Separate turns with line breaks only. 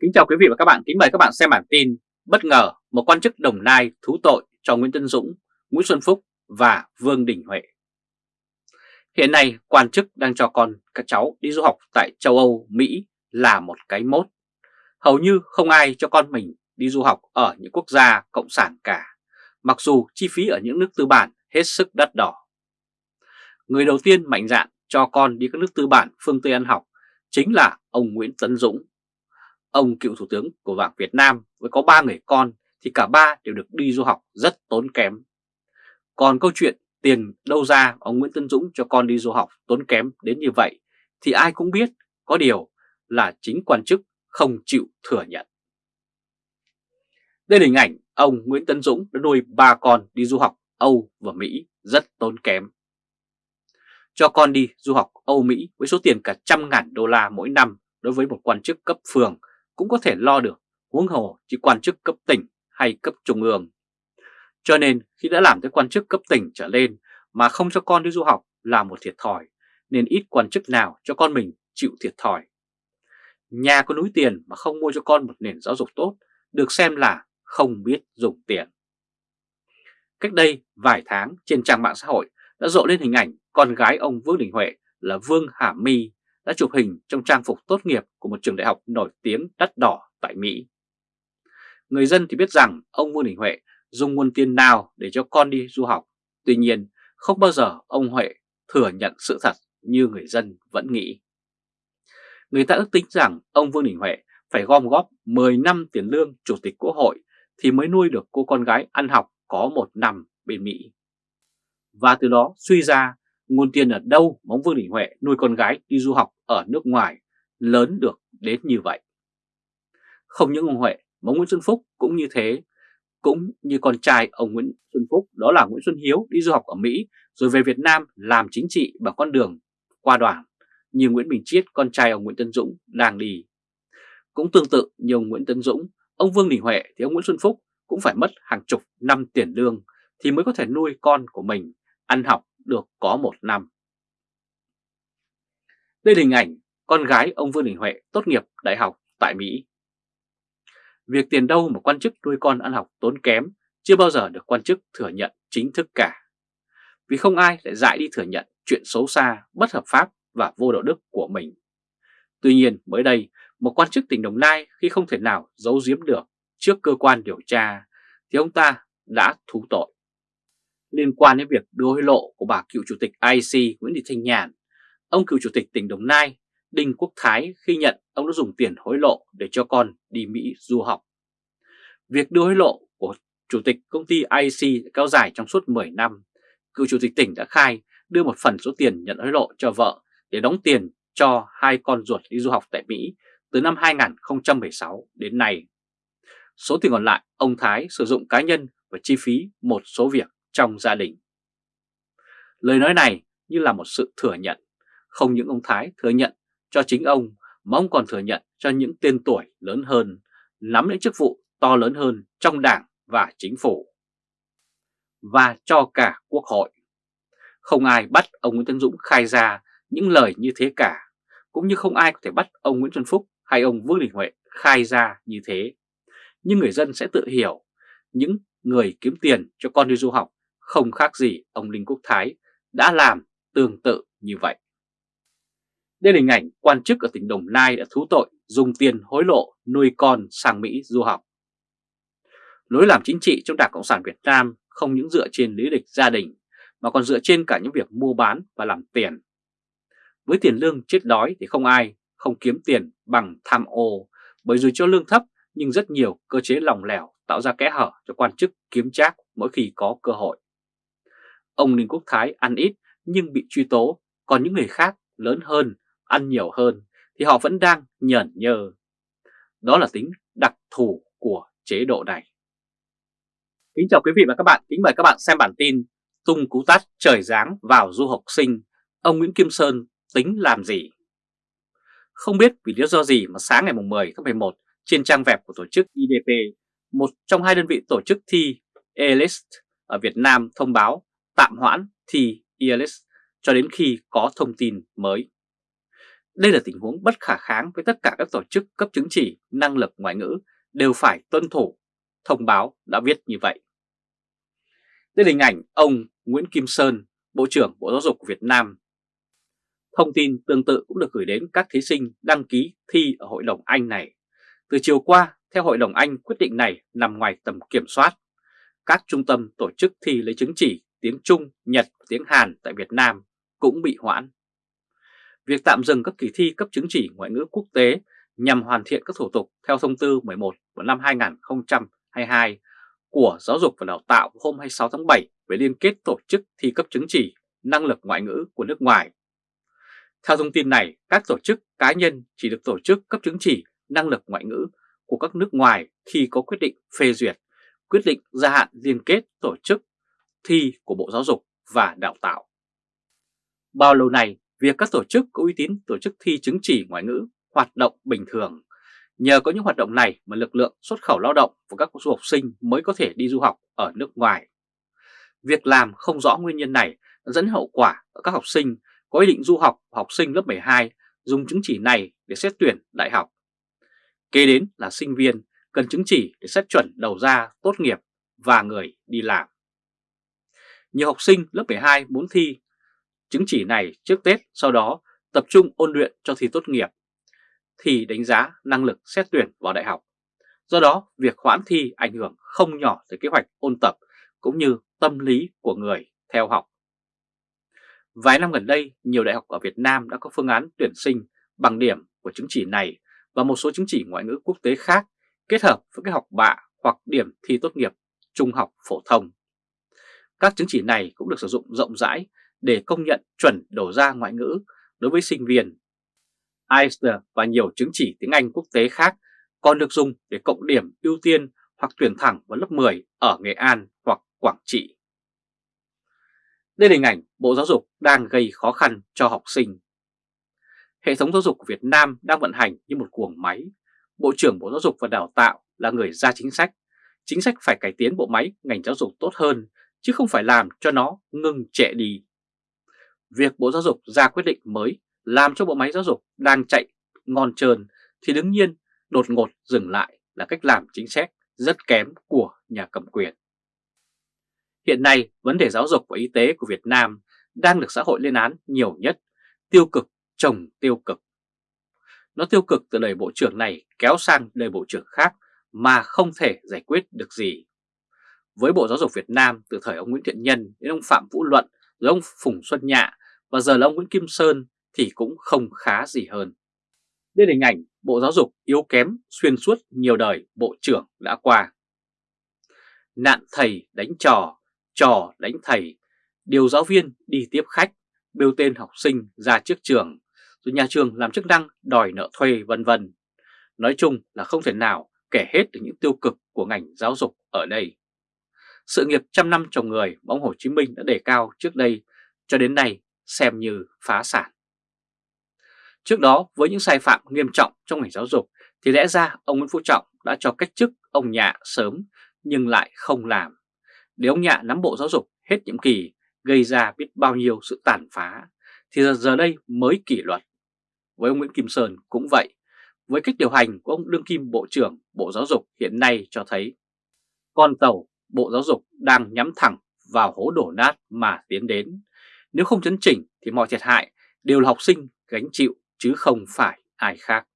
Kính chào quý vị và các bạn, kính mời các bạn xem bản tin Bất ngờ một quan chức Đồng Nai thú tội cho Nguyễn Tân Dũng, Nguyễn Xuân Phúc và Vương Đình Huệ. Hiện nay quan chức đang cho con các cháu đi du học tại châu Âu, Mỹ là một cái mốt. Hầu như không ai cho con mình đi du học ở những quốc gia cộng sản cả Mặc dù chi phí ở những nước tư bản hết sức đắt đỏ. Người đầu tiên mạnh dạn cho con đi các nước tư bản phương Tây ăn học chính là ông Nguyễn Tấn Dũng. Ông cựu thủ tướng của Vạc Việt Nam với có ba người con thì cả ba đều được đi du học rất tốn kém. Còn câu chuyện tiền đâu ra, ông Nguyễn Tân Dũng cho con đi du học tốn kém đến như vậy thì ai cũng biết có điều là chính quan chức không chịu thừa nhận. Đây là hình ảnh ông Nguyễn Tân Dũng đã nuôi ba con đi du học Âu và Mỹ rất tốn kém. Cho con đi du học Âu Mỹ với số tiền cả trăm ngàn đô la mỗi năm đối với một quan chức cấp phường cũng có thể lo được, huống hồ chỉ quan chức cấp tỉnh hay cấp trung ương. Cho nên khi đã làm tới quan chức cấp tỉnh trở lên mà không cho con đi du học là một thiệt thòi, nên ít quan chức nào cho con mình chịu thiệt thòi. Nhà có núi tiền mà không mua cho con một nền giáo dục tốt được xem là không biết dùng tiền. Cách đây vài tháng trên trang mạng xã hội đã rộ lên hình ảnh con gái ông Vương Đình Huệ là Vương Hà My đã chụp hình trong trang phục tốt nghiệp của một trường đại học nổi tiếng đắt đỏ tại Mỹ. Người dân thì biết rằng ông Vương Đình Huệ dùng nguồn tiền nào để cho con đi du học. Tuy nhiên, không bao giờ ông Huệ thừa nhận sự thật như người dân vẫn nghĩ. Người ta ước tính rằng ông Vương Đình Huệ phải gom góp 10 năm tiền lương Chủ tịch Quốc hội thì mới nuôi được cô con gái ăn học có một năm bên Mỹ. Và từ đó suy ra nguồn tiền ở đâu mà ông Vương Đình Huệ nuôi con gái đi du học ở nước ngoài lớn được đến như vậy. Không những ông Huệ mà Nguyễn Xuân Phúc cũng như thế, cũng như con trai ông Nguyễn Xuân Phúc đó là Nguyễn Xuân Hiếu đi du học ở Mỹ rồi về Việt Nam làm chính trị bằng con đường qua đoàn như Nguyễn Bình Chiết con trai ông Nguyễn Tân Dũng đang đi. Cũng tương tự như ông Nguyễn Tân Dũng, ông Vương Đình Huệ thì ông Nguyễn Xuân Phúc cũng phải mất hàng chục năm tiền lương thì mới có thể nuôi con của mình ăn học được có một năm. Đây là hình ảnh con gái ông Vương Đình Huệ tốt nghiệp đại học tại Mỹ. Việc tiền đâu mà quan chức nuôi con ăn học tốn kém chưa bao giờ được quan chức thừa nhận chính thức cả. Vì không ai lại dại đi thừa nhận chuyện xấu xa, bất hợp pháp và vô đạo đức của mình. Tuy nhiên mới đây, một quan chức tỉnh Đồng Nai khi không thể nào giấu giếm được trước cơ quan điều tra thì ông ta đã thú tội liên quan đến việc đưa hối lộ của bà cựu chủ tịch IC Nguyễn Thị Thanh Nhàn. Ông cựu chủ tịch tỉnh Đồng Nai Đinh Quốc Thái khi nhận ông đã dùng tiền hối lộ để cho con đi Mỹ du học. Việc đưa hối lộ của chủ tịch công ty IC kéo dài trong suốt 10 năm. Cựu chủ tịch tỉnh đã khai đưa một phần số tiền nhận hối lộ cho vợ để đóng tiền cho hai con ruột đi du học tại Mỹ từ năm 2016 đến nay. Số tiền còn lại, ông Thái sử dụng cá nhân và chi phí một số việc trong gia đình. Lời nói này như là một sự thừa nhận, không những ông Thái thừa nhận cho chính ông mà ông còn thừa nhận cho những tên tuổi lớn hơn, nắm những chức vụ to lớn hơn trong đảng và chính phủ. Và cho cả quốc hội. Không ai bắt ông Nguyễn Tân Dũng khai ra những lời như thế cả, cũng như không ai có thể bắt ông Nguyễn Xuân Phúc hay ông Vương Đình Huệ khai ra như thế. Nhưng người dân sẽ tự hiểu những người kiếm tiền cho con đi du học không khác gì ông Linh Quốc Thái đã làm tương tự như vậy. Đây là hình ảnh quan chức ở tỉnh Đồng Nai đã thú tội dùng tiền hối lộ nuôi con sang Mỹ du học. Lối làm chính trị trong Đảng Cộng sản Việt Nam không những dựa trên lý lịch gia đình, mà còn dựa trên cả những việc mua bán và làm tiền. Với tiền lương chết đói thì không ai không kiếm tiền bằng tham ô, bởi dù cho lương thấp, nhưng rất nhiều cơ chế lòng lẻo tạo ra kẽ hở cho quan chức kiếm trác mỗi khi có cơ hội. Ông Ninh Quốc Thái ăn ít nhưng bị truy tố, còn những người khác lớn hơn, ăn nhiều hơn thì họ vẫn đang nhởn nhơ. Đó là tính đặc thù của chế độ này. Kính chào quý vị và các bạn, kính mời các bạn xem bản tin Tung cú tát trời giáng vào du học sinh, ông Nguyễn Kim Sơn tính làm gì? Không biết vì lý do gì mà sáng ngày 10 tháng 11 trên trang web của tổ chức IDP, một trong hai đơn vị tổ chức thi ELIST ở Việt Nam thông báo tạm hoãn thi IELTS cho đến khi có thông tin mới. Đây là tình huống bất khả kháng với tất cả các tổ chức cấp chứng chỉ năng lực ngoại ngữ đều phải tuân thủ. Thông báo đã viết như vậy. Đây là hình ảnh ông Nguyễn Kim Sơn, Bộ trưởng Bộ Giáo dục Việt Nam. Thông tin tương tự cũng được gửi đến các thí sinh đăng ký thi ở Hội đồng Anh này. Từ chiều qua, theo Hội đồng Anh quyết định này nằm ngoài tầm kiểm soát. Các trung tâm tổ chức thi lấy chứng chỉ tiếng Trung, Nhật và tiếng Hàn tại Việt Nam cũng bị hoãn. Việc tạm dừng các kỳ thi cấp chứng chỉ ngoại ngữ quốc tế nhằm hoàn thiện các thủ tục theo thông tư 11 của năm 2022 của Giáo dục và Đào tạo hôm 26 tháng 7 về liên kết tổ chức thi cấp chứng chỉ năng lực ngoại ngữ của nước ngoài. Theo thông tin này, các tổ chức cá nhân chỉ được tổ chức cấp chứng chỉ năng lực ngoại ngữ của các nước ngoài khi có quyết định phê duyệt, quyết định gia hạn liên kết tổ chức thi của Bộ Giáo dục và Đào tạo. Bao lâu nay, việc các tổ chức có uy tín tổ chức thi chứng chỉ ngoại ngữ hoạt động bình thường. Nhờ có những hoạt động này mà lực lượng xuất khẩu lao động và các du học sinh mới có thể đi du học ở nước ngoài. Việc làm không rõ nguyên nhân này dẫn hậu quả ở các học sinh có ý định du học học sinh lớp 12 dùng chứng chỉ này để xét tuyển đại học. Kế đến là sinh viên cần chứng chỉ để xét chuẩn đầu ra tốt nghiệp và người đi làm. Nhiều học sinh lớp 12 muốn thi chứng chỉ này trước Tết sau đó tập trung ôn luyện cho thi tốt nghiệp thì đánh giá năng lực xét tuyển vào đại học. Do đó, việc hoãn thi ảnh hưởng không nhỏ tới kế hoạch ôn tập cũng như tâm lý của người theo học. Vài năm gần đây, nhiều đại học ở Việt Nam đã có phương án tuyển sinh bằng điểm của chứng chỉ này và một số chứng chỉ ngoại ngữ quốc tế khác kết hợp với cái học bạ hoặc điểm thi tốt nghiệp trung học phổ thông. Các chứng chỉ này cũng được sử dụng rộng rãi để công nhận chuẩn đầu ra ngoại ngữ đối với sinh viên. IELTS và nhiều chứng chỉ tiếng Anh quốc tế khác còn được dùng để cộng điểm ưu tiên hoặc tuyển thẳng vào lớp 10 ở Nghệ An hoặc Quảng Trị. Đây là hình ảnh Bộ Giáo dục đang gây khó khăn cho học sinh. Hệ thống giáo dục của Việt Nam đang vận hành như một cuồng máy. Bộ trưởng Bộ Giáo dục và Đào tạo là người ra chính sách. Chính sách phải cải tiến bộ máy ngành giáo dục tốt hơn, chứ không phải làm cho nó ngừng trệ đi. Việc Bộ Giáo dục ra quyết định mới làm cho bộ máy giáo dục đang chạy ngon trơn thì đương nhiên đột ngột dừng lại là cách làm chính sách rất kém của nhà cầm quyền. Hiện nay, vấn đề giáo dục và y tế của Việt Nam đang được xã hội lên án nhiều nhất, tiêu cực chồng tiêu cực. Nó tiêu cực từ đời bộ trưởng này kéo sang đời bộ trưởng khác mà không thể giải quyết được gì. Với Bộ Giáo dục Việt Nam từ thời ông Nguyễn Thiện Nhân đến ông Phạm Vũ Luận rồi ông Phùng Xuân Nhạ và giờ là ông Nguyễn Kim Sơn thì cũng không khá gì hơn. Đây là hình ảnh Bộ Giáo dục yếu kém xuyên suốt nhiều đời Bộ trưởng đã qua. Nạn thầy đánh trò, trò đánh thầy, điều giáo viên đi tiếp khách, bêu tên học sinh ra trước trường, rồi nhà trường làm chức năng đòi nợ thuê vân vân. Nói chung là không thể nào kể hết được những tiêu cực của ngành giáo dục ở đây. Sự nghiệp trăm năm trồng người mà ông Hồ Chí Minh đã đề cao trước đây cho đến nay xem như phá sản. Trước đó với những sai phạm nghiêm trọng trong ngành giáo dục thì lẽ ra ông Nguyễn Phú Trọng đã cho cách chức ông Nhạ sớm nhưng lại không làm. Để ông Nhạ nắm bộ giáo dục hết nhiệm kỳ gây ra biết bao nhiêu sự tàn phá thì giờ, giờ đây mới kỷ luật. Với ông Nguyễn Kim Sơn cũng vậy, với cách điều hành của ông Đương Kim Bộ trưởng Bộ Giáo dục hiện nay cho thấy con tàu Bộ Giáo dục đang nhắm thẳng vào hố đổ nát mà tiến đến. Nếu không chấn chỉnh thì mọi thiệt hại đều là học sinh gánh chịu, chứ không phải ai khác.